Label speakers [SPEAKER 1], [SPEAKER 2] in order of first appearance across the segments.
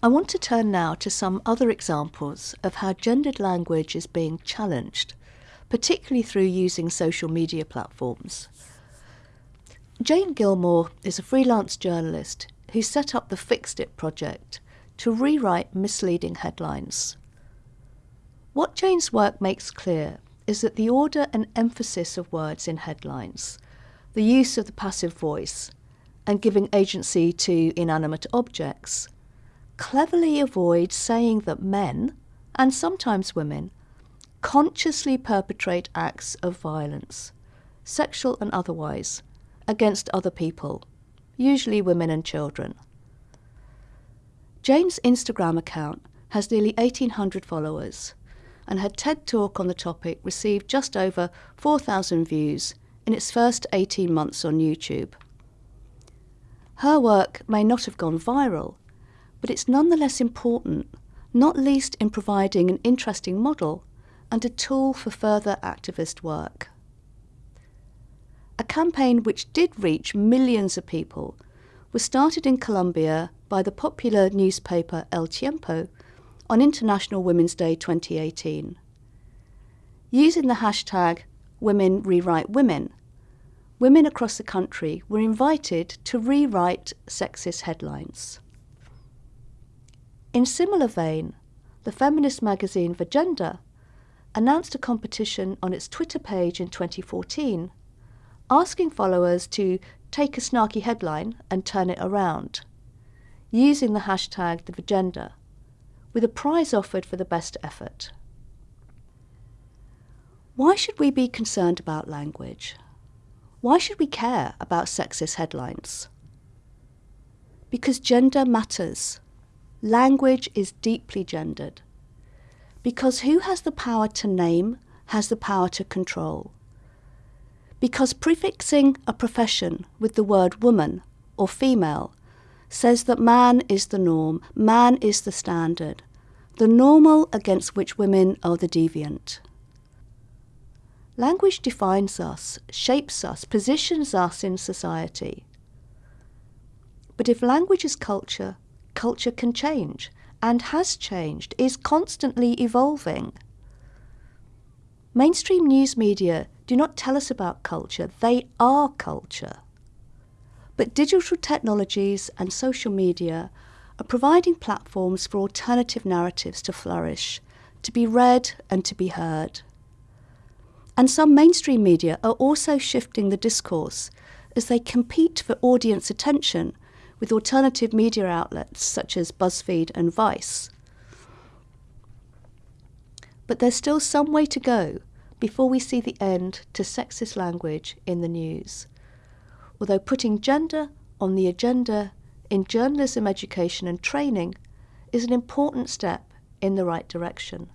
[SPEAKER 1] I want to turn now to some other examples of how gendered language is being challenged, particularly through using social media platforms. Jane Gilmore is a freelance journalist who set up the Fixed It project to rewrite misleading headlines. What Jane's work makes clear is that the order and emphasis of words in headlines, the use of the passive voice, and giving agency to inanimate objects cleverly avoid saying that men, and sometimes women, consciously perpetrate acts of violence, sexual and otherwise, against other people, usually women and children. Jane's Instagram account has nearly 1,800 followers, and her TED talk on the topic received just over 4,000 views in its first 18 months on YouTube. Her work may not have gone viral, but it's nonetheless important, not least in providing an interesting model and a tool for further activist work. A campaign which did reach millions of people was started in Colombia by the popular newspaper El Tiempo on International Women's Day 2018. Using the hashtag Women Rewrite Women, women across the country were invited to rewrite sexist headlines. In similar vein, the feminist magazine Vagenda announced a competition on its Twitter page in 2014, asking followers to take a snarky headline and turn it around, using the hashtag the Vagenda, with a prize offered for the best effort. Why should we be concerned about language? Why should we care about sexist headlines? Because gender matters language is deeply gendered. Because who has the power to name has the power to control. Because prefixing a profession with the word woman or female says that man is the norm, man is the standard, the normal against which women are the deviant. Language defines us, shapes us, positions us in society. But if language is culture, culture can change and has changed, is constantly evolving. Mainstream news media do not tell us about culture, they are culture. But digital technologies and social media are providing platforms for alternative narratives to flourish, to be read and to be heard. And some mainstream media are also shifting the discourse as they compete for audience attention with alternative media outlets such as BuzzFeed and Vice. But there's still some way to go before we see the end to sexist language in the news. Although putting gender on the agenda in journalism education and training is an important step in the right direction.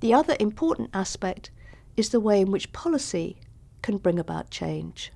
[SPEAKER 1] The other important aspect is the way in which policy can bring about change.